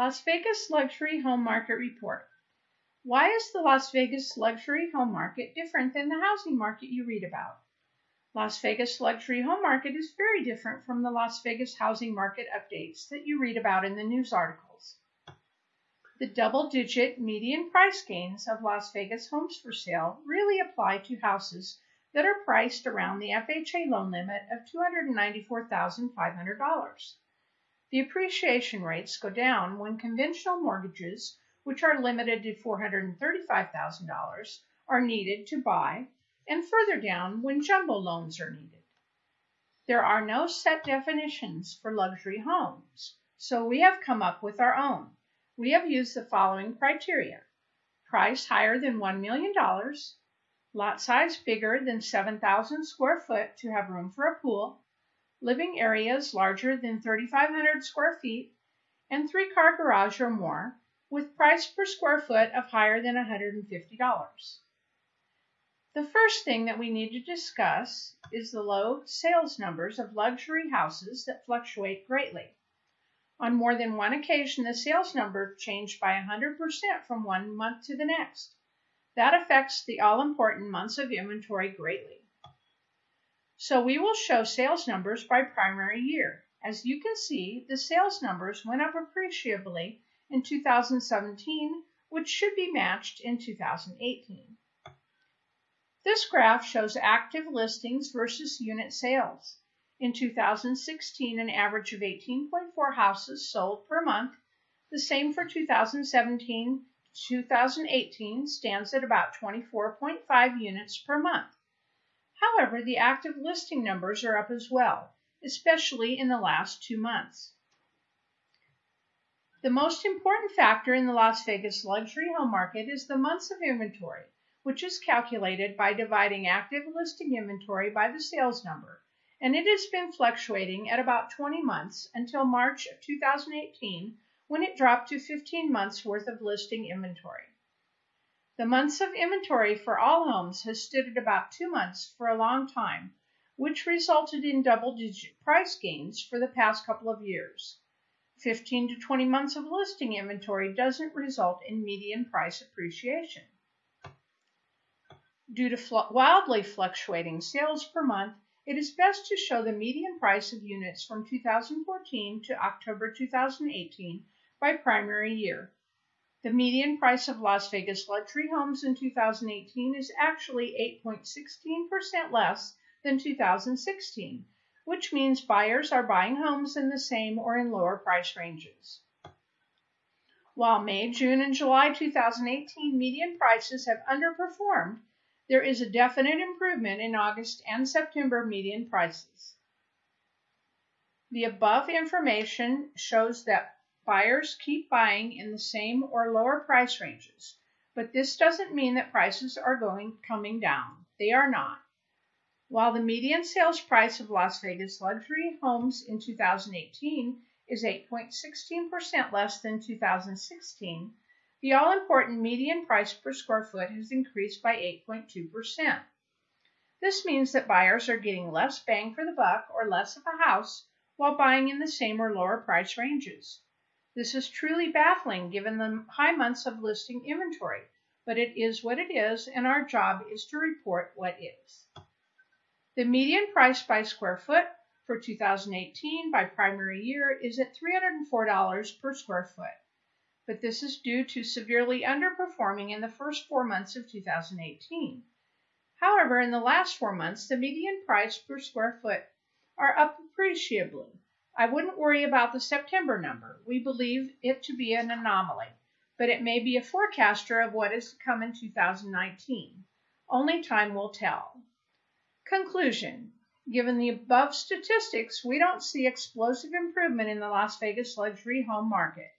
Las Vegas Luxury Home Market Report. Why is the Las Vegas luxury home market different than the housing market you read about? Las Vegas luxury home market is very different from the Las Vegas housing market updates that you read about in the news articles. The double digit median price gains of Las Vegas homes for sale really apply to houses that are priced around the FHA loan limit of $294,500. The appreciation rates go down when conventional mortgages, which are limited to $435,000, are needed to buy, and further down when jumbo loans are needed. There are no set definitions for luxury homes, so we have come up with our own. We have used the following criteria. Price higher than $1 million, lot size bigger than 7,000 square foot to have room for a pool, living areas larger than 3,500 square feet, and three car garage or more, with price per square foot of higher than $150. The first thing that we need to discuss is the low sales numbers of luxury houses that fluctuate greatly. On more than one occasion, the sales number changed by 100% from one month to the next. That affects the all important months of inventory greatly. So we will show sales numbers by primary year. As you can see, the sales numbers went up appreciably in 2017, which should be matched in 2018. This graph shows active listings versus unit sales. In 2016, an average of 18.4 houses sold per month. The same for 2017 2018 stands at about 24.5 units per month. However, the active listing numbers are up as well, especially in the last two months. The most important factor in the Las Vegas luxury home market is the months of inventory, which is calculated by dividing active listing inventory by the sales number, and it has been fluctuating at about 20 months until March of 2018 when it dropped to 15 months worth of listing inventory. The months of inventory for all homes has stood at about two months for a long time, which resulted in double-digit price gains for the past couple of years. 15 to 20 months of listing inventory doesn't result in median price appreciation. Due to fl wildly fluctuating sales per month, it is best to show the median price of units from 2014 to October 2018 by primary year. The median price of Las Vegas luxury homes in 2018 is actually 8.16% less than 2016, which means buyers are buying homes in the same or in lower price ranges. While May, June, and July 2018 median prices have underperformed, there is a definite improvement in August and September median prices. The above information shows that Buyers keep buying in the same or lower price ranges, but this doesn't mean that prices are going coming down. They are not. While the median sales price of Las Vegas luxury homes in 2018 is 8.16% less than 2016, the all-important median price per square foot has increased by 8.2%. This means that buyers are getting less bang for the buck or less of a house while buying in the same or lower price ranges. This is truly baffling given the high months of listing inventory, but it is what it is, and our job is to report what is. The median price by square foot for 2018 by primary year is at $304 per square foot, but this is due to severely underperforming in the first four months of 2018. However, in the last four months, the median price per square foot are up appreciably. I wouldn't worry about the September number. We believe it to be an anomaly, but it may be a forecaster of what is to come in 2019. Only time will tell. Conclusion. Given the above statistics, we don't see explosive improvement in the Las Vegas luxury home market.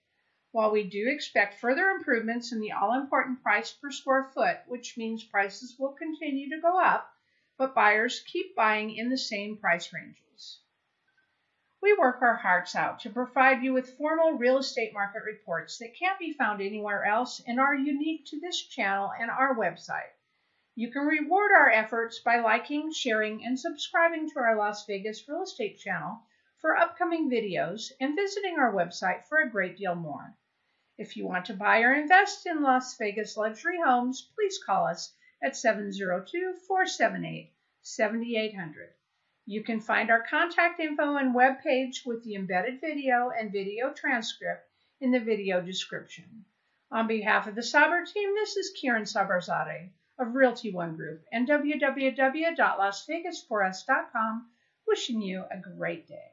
While we do expect further improvements in the all-important price per square foot, which means prices will continue to go up, but buyers keep buying in the same price ranges. We work our hearts out to provide you with formal real estate market reports that can't be found anywhere else and are unique to this channel and our website. You can reward our efforts by liking, sharing, and subscribing to our Las Vegas real estate channel for upcoming videos and visiting our website for a great deal more. If you want to buy or invest in Las Vegas luxury homes, please call us at 702 478 7800. You can find our contact info and web page with the embedded video and video transcript in the video description. On behalf of the Saber team, this is Kieran Sabarzade of Realty One Group and www.lasvegas4us.com wishing you a great day.